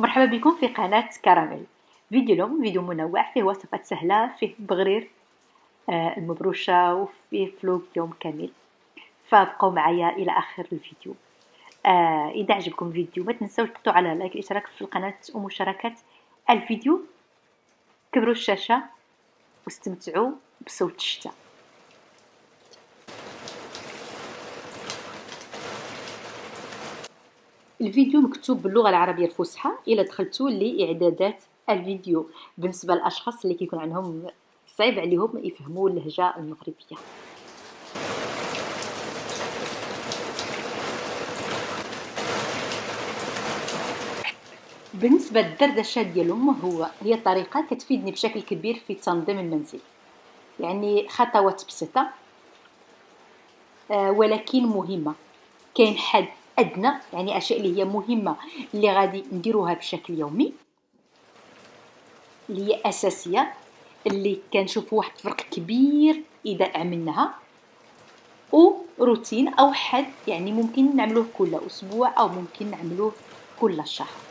مرحبا بكم في قناة كراميل. فيديو اليوم فيديو منوع فيه وصفات سهلة فيه بغرير آه المبروشة وفيه فلوق يوم كامل. فابقوا معايا إلى آخر الفيديو. آه إذا عجبكم الفيديو ما تنسوا تحطوا على لايك الاشتراك في القناة ومشاركة الفيديو. كبروا الشاشة واستمتعوا بصوت الشتاء. الفيديو مكتوب باللغة العربية الفصحى. إلا دخلتوا لإعدادات الفيديو. بالنسبة للأشخاص اللي كيكون عندهم صعيب عليهم يفهموا اللهجة المغربية. بالنسبة للدردشة ديالهم هو هي طريقة كتفيدني بشكل كبير في تنظيم المنزل. يعني خطوات بسيطة آه، ولكن مهمة. كاين حد أدنى يعني أشياء اللي هي مهمة اللي غادي نديروها بشكل يومي اللي هي أساسية اللي كنشوف واحد الفرق كبير إذا عملناها أو روتين أو حد يعني ممكن نعملوه كل أسبوع أو ممكن نعملوه كل شهر.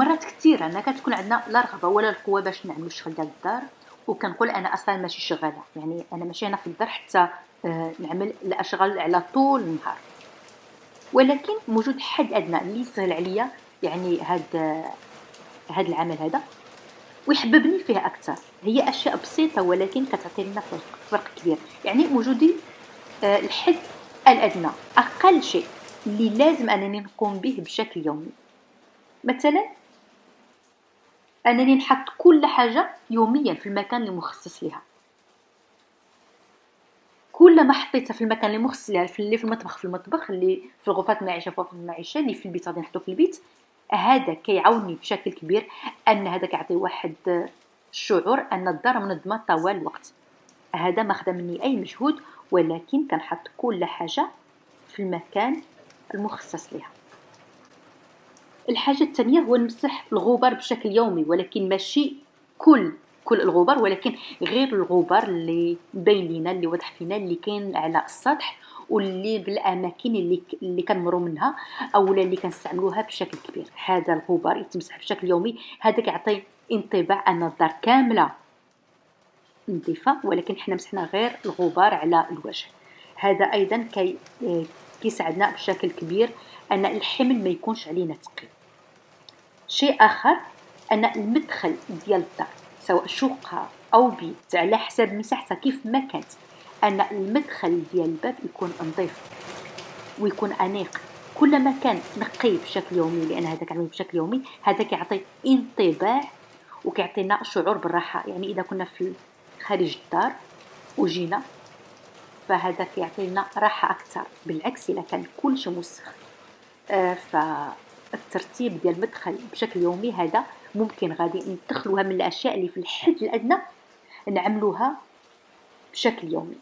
مرات كثيرة. أنا كتكون عندنا لا رغبة ولا القوة باش نعملو الشغل ديال الدار وكنقول أنا أصلا ماشي شغالة. يعني أنا ماشي هنا في الدار حتى آه، نعمل الأشغال على طول النهار. ولكن موجود حد أدنى اللي يسهل عليا يعني هاد هاد العمل هذا ويحببني فيه أكثر. هي أشياء بسيطة ولكن كتعطي لنا فرق, فرق كبير. يعني وجودي آه، الحد الأدنى أقل شيء اللي لازم أنني نقوم به بشكل يومي. مثلا أنني نحط كل حاجة يوميا في المكان المخصص لها كل ما حطيتها في المكان المخصص لها اللي في المطبخ في المطبخ اللي في الغرفات المعيشة في المعيشة اللي في البيت غادي نحطو في البيت هذا كيعاوني بشكل كبير أن هذا كيعطي واحد الشعور أن الدار منظمة طوال الوقت. هذا ما خدا مني أي مجهود ولكن كنحط كل حاجة في المكان المخصص لها الحاجة الثانية هو نمسح الغبار بشكل يومي ولكن ماشي كل كل الغبار ولكن غير الغبار اللي باين لينا اللي واضح فينا اللي كاين على السطح واللي بالأماكن اللي اللي كنمروا منها أو اللي كنستعملوها بشكل كبير. هذا الغبار يتمسح بشكل يومي هذا كيعطي انطباع أن الدار كاملة نظيفة ولكن حنا مسحنا غير الغبار على الوجه. هذا أيضا كي كيساعدنا بشكل كبير أن الحمل ما يكونش علينا ثقيل شيء آخر أن المدخل ديال الدار سواء شقه أو بيت على حسب مساحتها كيف ما كانت أن المدخل ديال الباب يكون نظيف ويكون أنيق. كل ما كان نقي بشكل يومي لأن هذا كنعمل بشكل يومي هذا كيعطي انطباع وكيعطينا شعور بالراحة. يعني إذا كنا في خارج الدار وجينا فهذا كيعطينا راحة أكثر. بالعكس إذا كان كلشي مسخ آه فالترتيب ديال المدخل بشكل يومي هذا ممكن غادي ندخلوها من الأشياء اللي في الحد الأدنى نعملوها بشكل يومي.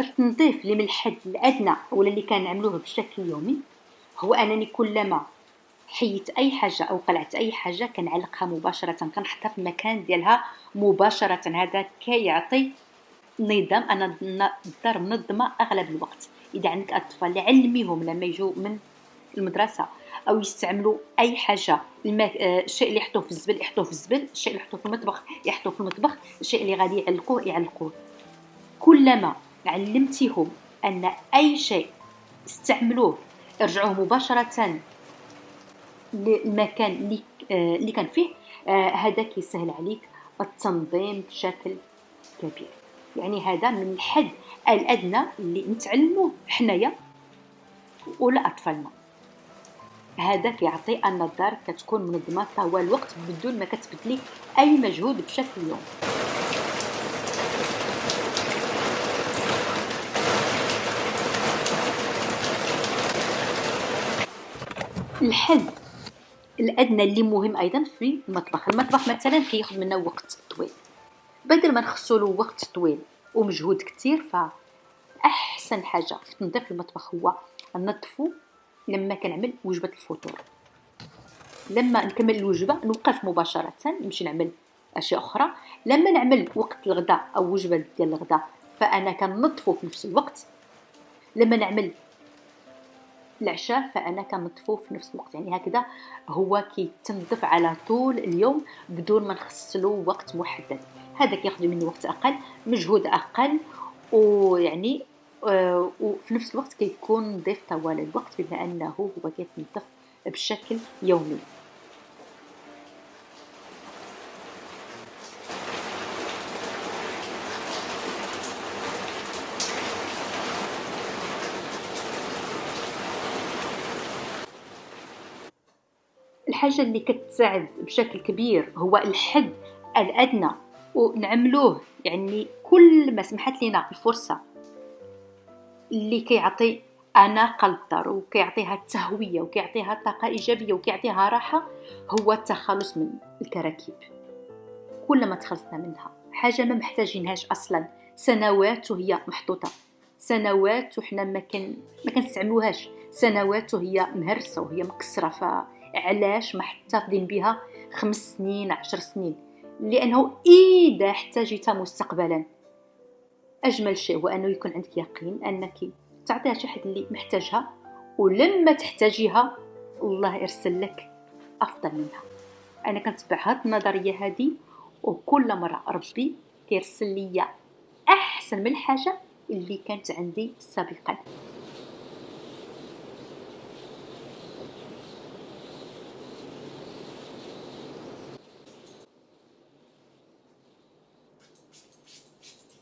التنظيف اللي من الحد الأدنى ولا اللي كنعملوه بشكل يومي هو أنني كلما حيت أي حاجة أو قلعت أي حاجة كنعلقها مباشرة كنحطها في المكان ديالها مباشرة. هذا كيعطي نظام أنا الدار منظمة أغلب الوقت. إذا عندك أطفال علميهم لما يجوا من المدرسة أو يستعملوا أي حاجة الماء آه، الشيء اللي يحطوه في الزبل يحطوه في الزبل الشيء اللي يحطوه في المطبخ يحطوه في المطبخ الشيء اللي غادي يعلقوه يعلقوه. كلما علمتيهم أن أي شيء استعملوه ارجعوه مباشرة للمكان اللي, آه كان فيه. آه هذا كيسهل عليك التنظيم بشكل كبير. يعني هذا من الحد الأدنى اللي نتعلموه حنايا ولا أطفالنا. هذا كيعطي أن الدار كتكون منظمة طوال الوقت بدون ما كتبدلي أي مجهود بشكل يوم الحد الأدنى اللي مهم أيضا في المطبخ. المطبخ مثلا كياخذ منا وقت طويل. بدل ما نخصو له وقت طويل ومجهود كتير فأحسن حاجة في تنظيف المطبخ هو نظفو لما كنعمل وجبة الفطور. لما نكمل الوجبة نوقف مباشرة نمشي نعمل أشياء أخرى. لما نعمل وقت الغداء أو وجبة ديال الغداء فأنا كنظفو في نفس الوقت. لما نعمل العشاء فانا كنظفو في نفس الوقت. يعني هكذا هو كيتنظف على طول اليوم بدون ما نخصلو وقت محدد. هذا كياخذ مني وقت أقل مجهود أقل ويعني آه وفي نفس الوقت كيكون نظيف طوال الوقت بما أنه هو كيتنظف بشكل يومي. الحاجة اللي كتساعد بشكل كبير هو الحد الأدنى ونعملوه. يعني كل ما سمحت لنا الفرصة اللي كيعطي أناقة للدار وكيعطيها التهوية وكيعطيها طاقة إيجابية وكيعطيها راحة هو التخلص من الكراكيب. كل ما تخلصنا منها. حاجة ما محتاجينهاش أصلا. سنوات وهي محطوطة. سنوات وحنا ما كان ما كنستعملوهاش. سنوات وهي مهرسة وهي مكسرة فعلاش ما محتفظين بها خمس سنين عشر سنين؟ لأنه إذا احتاجت مستقبلا. أجمل شيء هو أنه يكون عندك يقين أنك تعطيها شي حد اللي محتاجها ولما تحتاجيها الله يرسل لك أفضل منها. أنا كنتبع هاد النظرية هذه وكل مرة ربي كيرسل لي أحسن من الحاجة اللي كانت عندي سابقا.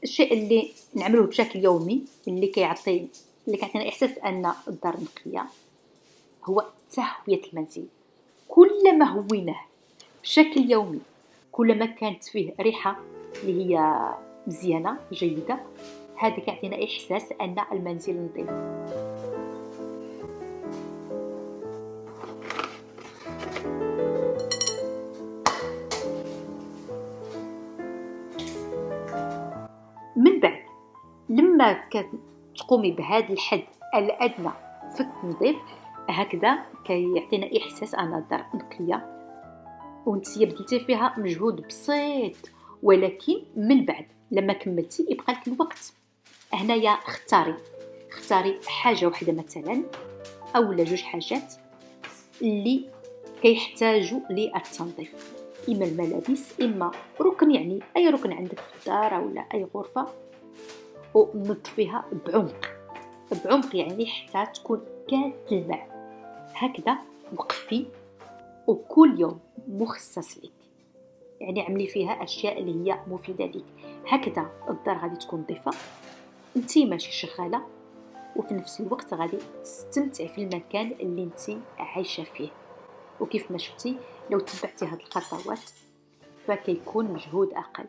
الشيء اللي نعمله بشكل يومي اللي كيعطي اللي كيعطينا إحساس أن الدار نقيه هو تهوية المنزل. كلما هويناه بشكل يومي كلما كانت فيه ريحة اللي هي مزيانة جيدة هذا كيعطينا إحساس أن المنزل نظيف. لما كتقومي بهذا الحد الأدنى في التنظيف هكذا كيعطينا إحساس أن الدار نقيه وانت بديتي فيها مجهود بسيط ولكن من بعد لما كملتي يبقى لك الوقت. هنايا اختاري. اختاري حاجة واحدة مثلا أو جوج حاجات اللي كيحتاجوا للتنظيف. إما الملابس إما ركن يعني أي ركن عندك في الدار ولا أي غرفة. ونظفيها بعمق. بعمق يعني حتى تكون كتلمع هكذا وقفي. وكل يوم مخصص لك. يعني عملي فيها أشياء اللي هي مفيدة لك. هكذا الدار غادي تكون نظيفة. انت ماشي شغالة. وفي نفس الوقت غادي تستمتعي في المكان اللي انت عايشة فيه. وكيف ما شفتي لو تبعتي هاد الخطوات فكيكون مجهود أقل.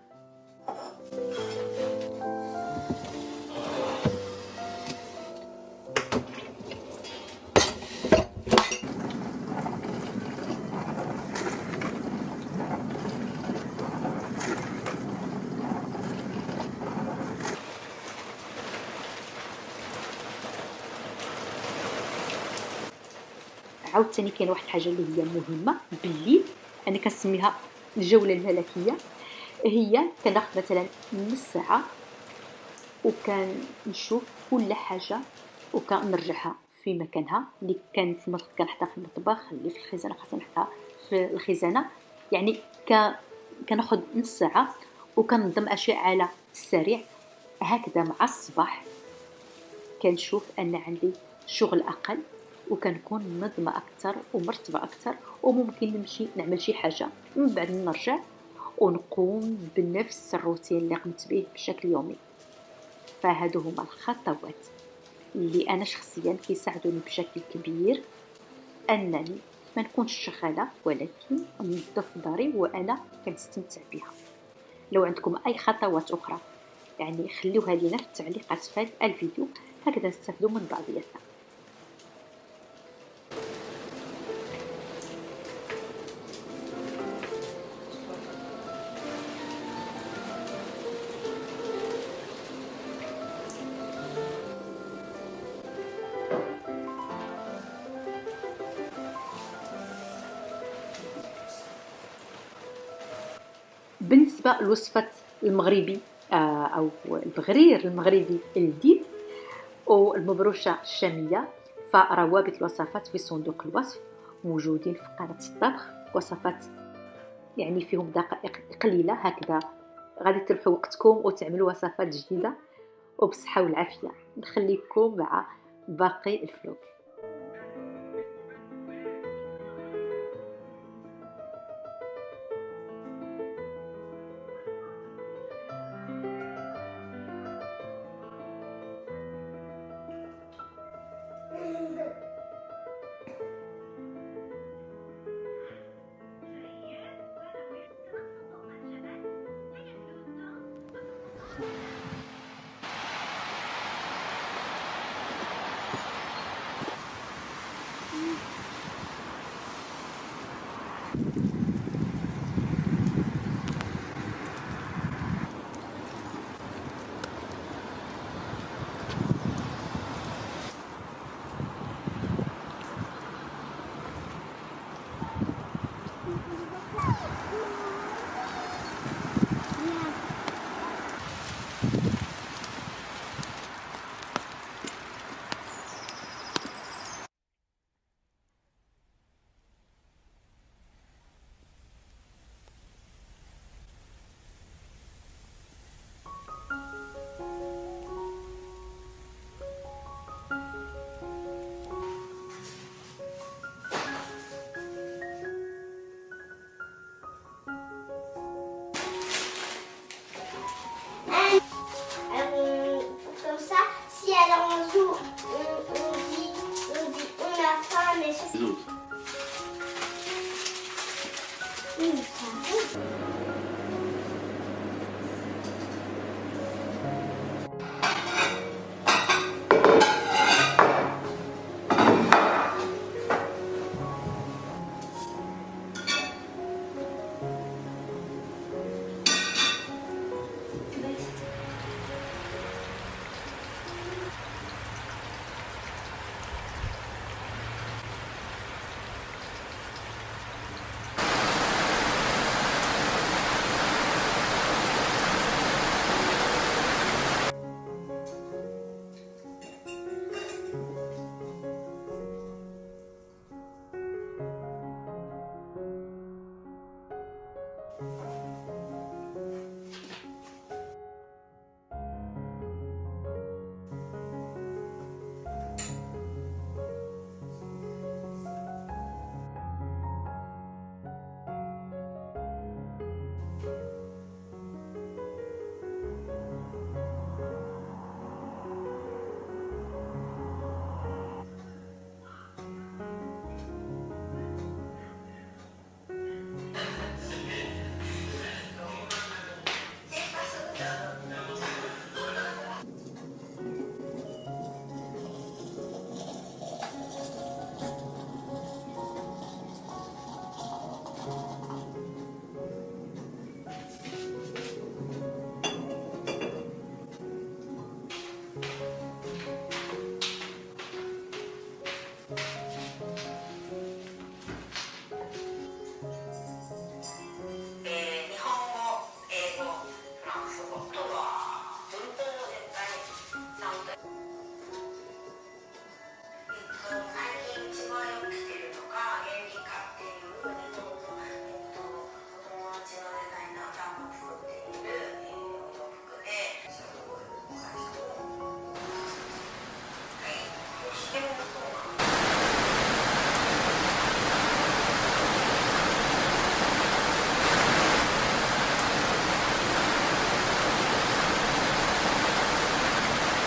عاوتاني كاين واحد الحاجة اللي هي مهمة بالليل أنا كنسميها الجولة الملكية. هي كناخذ مثلا نص ساعة وكنشوف كل حاجة وكنرجعها في مكانها. اللي كانت في المطبخ كنحطها في المطبخ اللي في الخزانة خاصني نحطها في الخزانة. يعني ك كناخذ نص ساعة وكنظم أشياء على السريع. هكذا مع الصباح كنشوف أن عندي شغل أقل. وكنكون منظمة أكثر ومرتبة أكثر وممكن نمشي نعمل شي حاجة. من بعد نرجع ونقوم بنفس الروتين اللي قمت به بشكل يومي. فهادو هما الخطوات اللي أنا شخصيا كيساعدوني بشكل كبير أنني ما نكونش شغالة ولكن ننظف داري وأنا كنستمتع بها. لو عندكم أي خطوات أخرى يعني خلوها لينا في التعليقات في الفيديو هكذا نستافدوا من بعضياتنا. بالنسبة لوصفة المغربي آه، أو البغرير المغربي الجديد والمبروشة الشامية فروابط الوصفات في صندوق الوصف موجودين في قناة الطبخ وصفات يعني فيهم دقائق قليلة هكذا غادي تربحوا وقتكم وتعملوا وصفات جديدة وبصحة والعافية. نخليكم مع باقي الفلوق 大丈夫です